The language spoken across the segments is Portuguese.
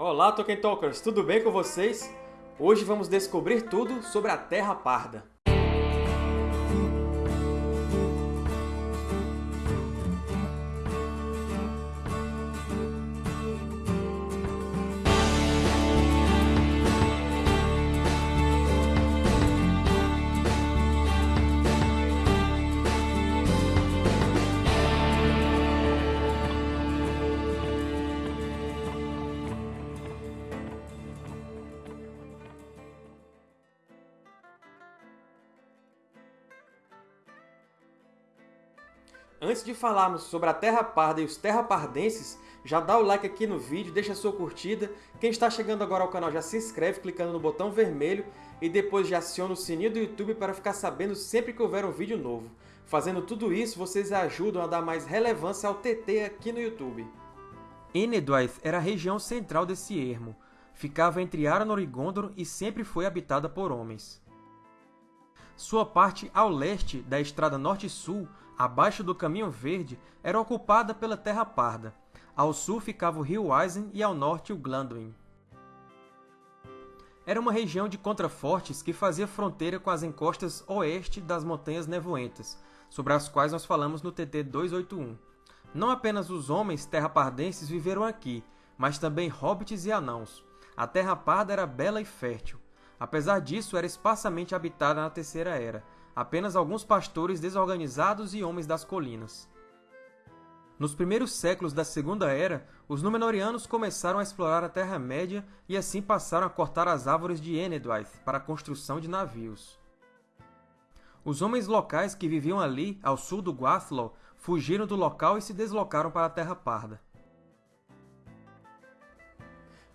Olá, Tolkien Talkers! Tudo bem com vocês? Hoje vamos descobrir tudo sobre a Terra Parda. Antes de falarmos sobre a Terra Parda e os terrapardenses, já dá o like aqui no vídeo, deixa sua curtida. Quem está chegando agora ao canal já se inscreve clicando no botão vermelho e depois já aciona o sininho do YouTube para ficar sabendo sempre que houver um vídeo novo. Fazendo tudo isso, vocês ajudam a dar mais relevância ao TT aqui no YouTube. Enedwaith era a região central desse ermo. Ficava entre Arnor e Gondor e sempre foi habitada por homens. Sua parte ao leste da Estrada Norte-Sul, abaixo do Caminho Verde, era ocupada pela Terra Parda. Ao sul ficava o rio Eisen e ao norte o Glanduin. Era uma região de contrafortes que fazia fronteira com as encostas oeste das Montanhas Nevoentas, sobre as quais nós falamos no TT 281. Não apenas os homens terrapardenses viveram aqui, mas também hobbits e anãos. A Terra Parda era bela e fértil. Apesar disso, era esparsamente habitada na Terceira Era, apenas alguns pastores desorganizados e homens das colinas. Nos primeiros séculos da Segunda Era, os Númenóreanos começaram a explorar a Terra-média e assim passaram a cortar as árvores de Enedwaith para a construção de navios. Os homens locais que viviam ali, ao sul do Guathlo, fugiram do local e se deslocaram para a Terra Parda.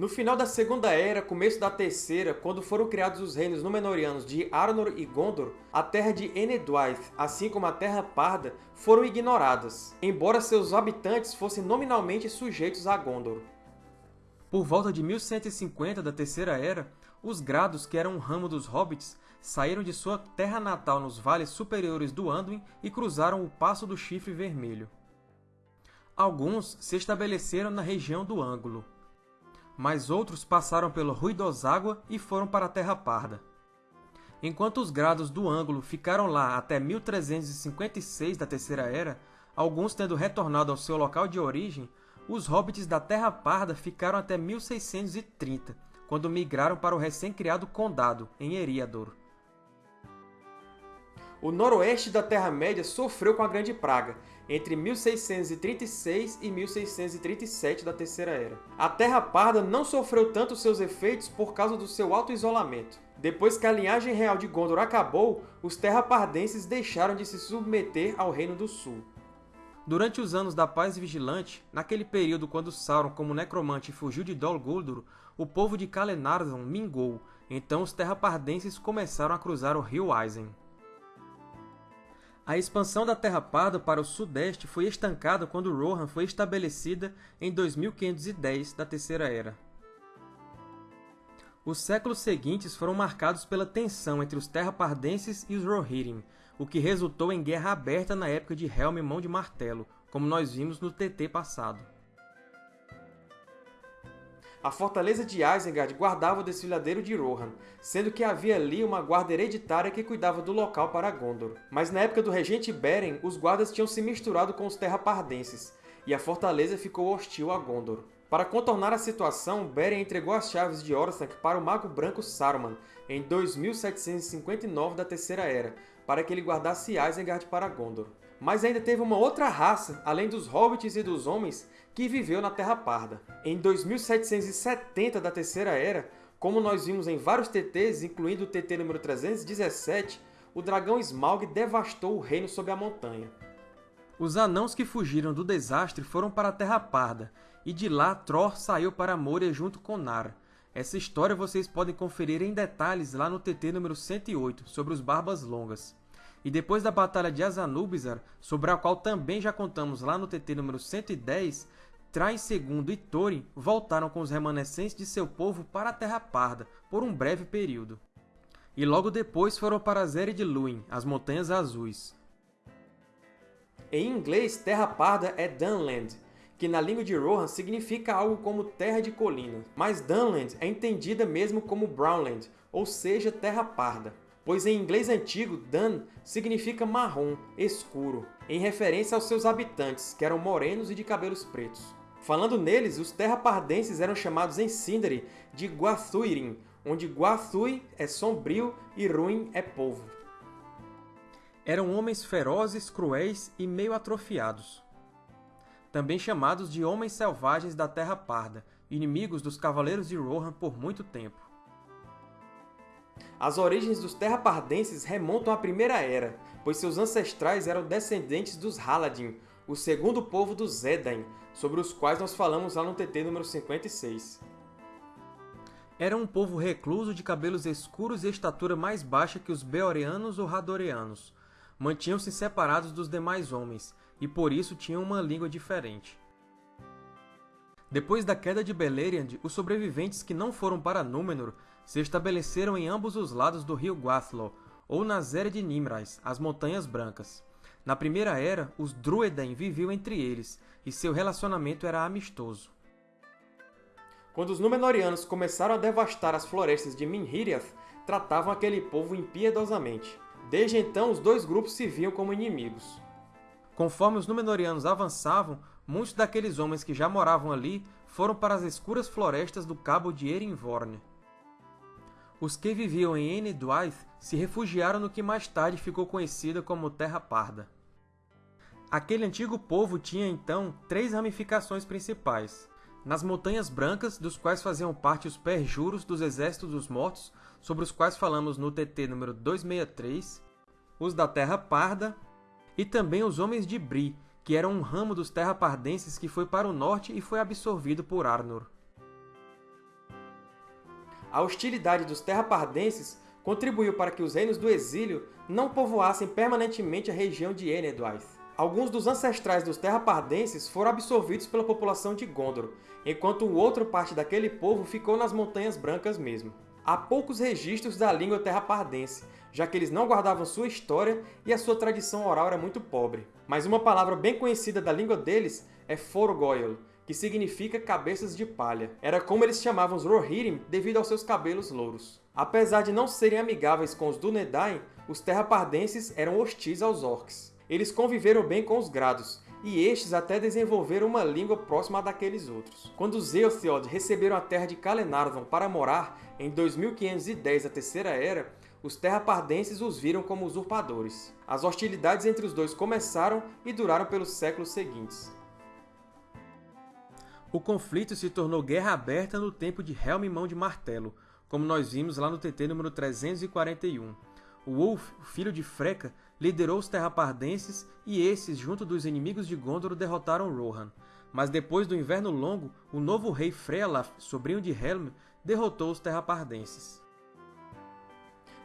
No final da Segunda Era, começo da Terceira, quando foram criados os reinos Númenóreanos de Arnor e Gondor, a terra de Enedwaith, assim como a Terra Parda, foram ignoradas, embora seus habitantes fossem nominalmente sujeitos a Gondor. Por volta de 1150 da Terceira Era, os Grados, que eram um ramo dos Hobbits, saíram de sua terra natal nos vales superiores do Anduin e cruzaram o Passo do Chifre Vermelho. Alguns se estabeleceram na região do Ângulo, mas outros passaram pelo Ruidoságua e foram para a Terra Parda. Enquanto os grados do ângulo ficaram lá até 1356 da Terceira Era, alguns tendo retornado ao seu local de origem, os hobbits da Terra Parda ficaram até 1630, quando migraram para o recém-criado Condado, em Eriador. O noroeste da Terra-média sofreu com a Grande Praga, entre 1636 e 1637 da Terceira Era. A Terra Parda não sofreu tanto seus efeitos por causa do seu alto isolamento. Depois que a linhagem real de Gondor acabou, os terrapardenses deixaram de se submeter ao Reino do Sul. Durante os Anos da Paz Vigilante, naquele período quando Sauron, como necromante, fugiu de Dol Guldur, o povo de Calenarthon mingou, então os terrapardenses começaram a cruzar o rio Eisen. A expansão da Terra Parda para o sudeste foi estancada quando Rohan foi estabelecida em 2510 da Terceira Era. Os séculos seguintes foram marcados pela tensão entre os Terrapardenses e os Rohirrim, o que resultou em guerra aberta na época de Helm Mão de Martelo, como nós vimos no TT passado. A fortaleza de Isengard guardava o desfiladeiro de Rohan, sendo que havia ali uma guarda hereditária que cuidava do local para Gondor. Mas na época do regente Beren, os guardas tinham se misturado com os terrapardenses, e a fortaleza ficou hostil a Gondor. Para contornar a situação, Beren entregou as chaves de Orthanc para o Mago Branco Saruman em 2759 da Terceira Era, para que ele guardasse Isengard para Gondor. Mas ainda teve uma outra raça, além dos Hobbits e dos Homens, que viveu na Terra Parda. Em 2770 da Terceira Era, como nós vimos em vários TTs, incluindo o TT número 317, o dragão Smaug devastou o reino sob a montanha. Os anãos que fugiram do desastre foram para a Terra Parda, e de lá Tror saiu para Moria junto com Nar. Essa história vocês podem conferir em detalhes lá no TT número 108, sobre os Barbas Longas. E depois da Batalha de Azanubizar, sobre a qual também já contamos lá no TT número 110, Trai II e Thorin voltaram com os remanescentes de seu povo para a Terra Parda, por um breve período. E logo depois foram para Zered Luin, as Montanhas Azuis. Em inglês, Terra Parda é Dunland, que na língua de Rohan significa algo como Terra de Colina, mas Dunland é entendida mesmo como Brownland, ou seja, Terra Parda, pois em inglês antigo, Dun significa marrom, escuro, em referência aos seus habitantes, que eram morenos e de cabelos pretos. Falando neles, os terrapardenses eram chamados em Sindari de Guathuirin, onde Guathui é sombrio e Ruin é povo. Eram homens ferozes, cruéis e meio atrofiados também chamados de Homens Selvagens da Terra Parda, inimigos dos Cavaleiros de Rohan por muito tempo. As origens dos Terrapardenses remontam à Primeira Era, pois seus ancestrais eram descendentes dos Haladin, o segundo povo dos Edain, sobre os quais nós falamos lá no TT número 56. Era um povo recluso de cabelos escuros e estatura mais baixa que os Beoreanos ou Radoreanos. Mantinham-se separados dos demais homens, e por isso tinham uma língua diferente. Depois da queda de Beleriand, os sobreviventes que não foram para Númenor se estabeleceram em ambos os lados do rio Guathlo, ou na Zera de Nimrais, as Montanhas Brancas. Na Primeira Era, os Druedain viviam entre eles, e seu relacionamento era amistoso. Quando os Númenóreanos começaram a devastar as florestas de Minhiriath, tratavam aquele povo impiedosamente. Desde então, os dois grupos se viam como inimigos. Conforme os Númenóreanos avançavam, muitos daqueles homens que já moravam ali foram para as escuras florestas do cabo de Erinvorne. Os que viviam em Enedwaith se refugiaram no que mais tarde ficou conhecida como Terra Parda. Aquele antigo povo tinha, então, três ramificações principais. Nas Montanhas Brancas, dos quais faziam parte os perjuros dos Exércitos dos Mortos, sobre os quais falamos no TT número 263, os da Terra Parda e também os Homens de Bri, que eram um ramo dos Terrapardenses que foi para o norte e foi absorvido por Arnor. A hostilidade dos Terrapardenses contribuiu para que os reinos do exílio não povoassem permanentemente a região de Enedwaith. Alguns dos ancestrais dos Terrapardenses foram absorvidos pela população de Gondor, enquanto outra parte daquele povo ficou nas Montanhas Brancas mesmo. Há poucos registros da língua terrapardense, já que eles não guardavam sua história e a sua tradição oral era muito pobre. Mas uma palavra bem conhecida da língua deles é Forgoil, que significa cabeças de palha. Era como eles chamavam os Rohirrim devido aos seus cabelos louros. Apesar de não serem amigáveis com os Dúnedain, os terrapardenses eram hostis aos Orcs. Eles conviveram bem com os Grados, e estes até desenvolveram uma língua próxima daqueles outros. Quando os Eotheod receberam a terra de Calenarvon para morar, em 2510 da Terceira Era, os terrapardenses os viram como usurpadores. As hostilidades entre os dois começaram e duraram pelos séculos seguintes. O conflito se tornou guerra aberta no tempo de Helm Mão de Martelo, como nós vimos lá no TT número 341. O Ulf, filho de Freca, liderou os terrapardenses e esses, junto dos inimigos de Gondor, derrotaram Rohan. Mas depois do Inverno Longo, o novo rei Frealaf, sobrinho de Helm, derrotou os terrapardenses.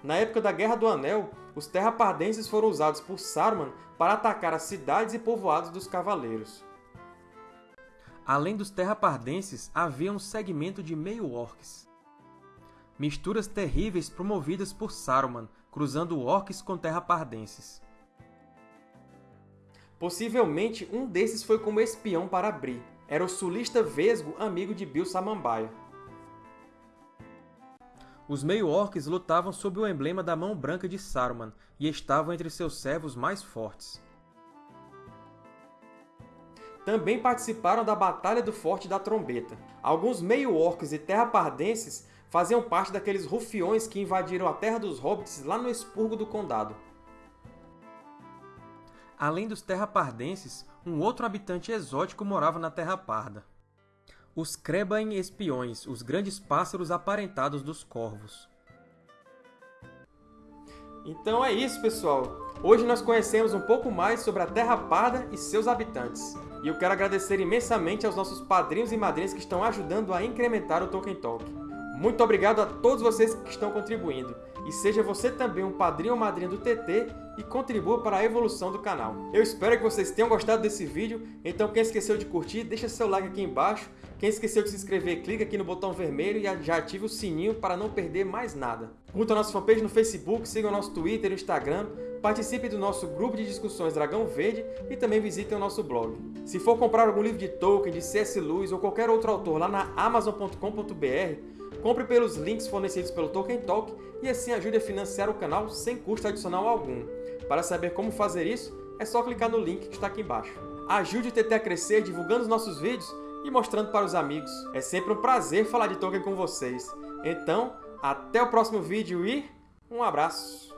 Na época da Guerra do Anel, os terrapardenses foram usados por Saruman para atacar as cidades e povoados dos Cavaleiros. Além dos terrapardenses, havia um segmento de meio-orcs. Misturas terríveis promovidas por Saruman, cruzando orcs com terrapardenses. Possivelmente um desses foi como espião para Bri. Era o sulista Vesgo, amigo de Bil Samambaia. Os meio-orcs lutavam sob o emblema da Mão Branca de Saruman e estavam entre seus servos mais fortes. Também participaram da Batalha do Forte da Trombeta. Alguns meio-orcs e terrapardenses faziam parte daqueles rufiões que invadiram a Terra dos Hobbits lá no expurgo do Condado. Além dos terrapardenses, um outro habitante exótico morava na Terra Parda os Crebain espiões, os grandes pássaros aparentados dos corvos. Então é isso, pessoal! Hoje nós conhecemos um pouco mais sobre a Terra Parda e seus habitantes. E eu quero agradecer imensamente aos nossos padrinhos e madrinhas que estão ajudando a incrementar o Tolkien Talk. Muito obrigado a todos vocês que estão contribuindo. E seja você também um padrinho ou madrinha do TT e contribua para a evolução do canal. Eu espero que vocês tenham gostado desse vídeo, então quem esqueceu de curtir, deixa seu like aqui embaixo. Quem esqueceu de se inscrever, clica aqui no botão vermelho e já ative o sininho para não perder mais nada. Curta a nossa fanpage no Facebook, siga o nosso Twitter e Instagram participe do nosso grupo de discussões Dragão Verde e também visitem o nosso blog. Se for comprar algum livro de Tolkien, de C.S. Lewis ou qualquer outro autor lá na Amazon.com.br, compre pelos links fornecidos pelo Tolkien Talk e assim ajude a financiar o canal sem custo adicional algum. Para saber como fazer isso, é só clicar no link que está aqui embaixo. Ajude o TT a crescer divulgando os nossos vídeos e mostrando para os amigos. É sempre um prazer falar de Tolkien com vocês. Então, até o próximo vídeo e um abraço!